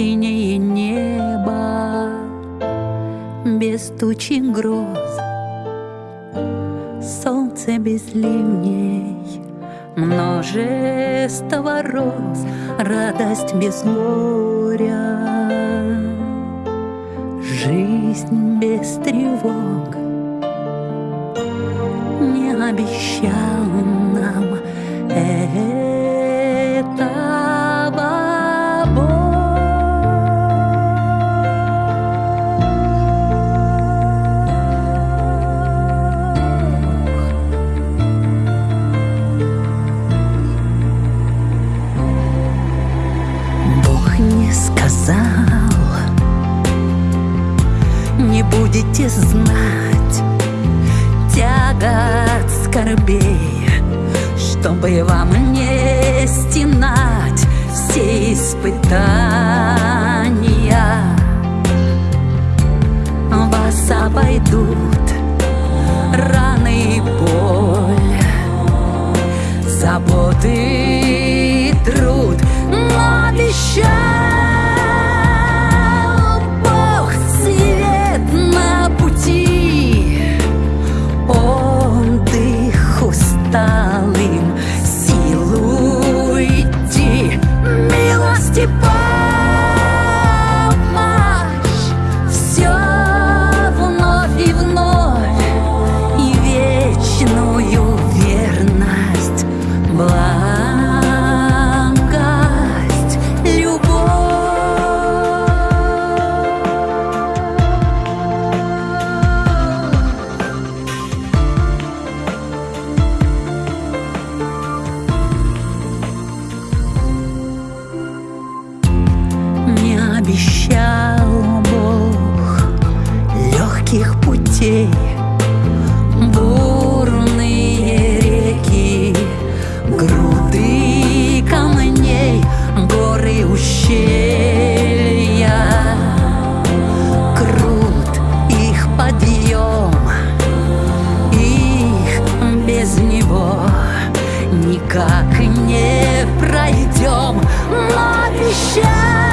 синее небо без тучи гроз, солнце без ливней, множество роз, радость без горя, жизнь без тревог. Не обещал сказал, не будете знать тягот скорбей, чтобы вам не стенать все испытания. Вас обойдут раны и боль, заботы никак не пройдем, но обещал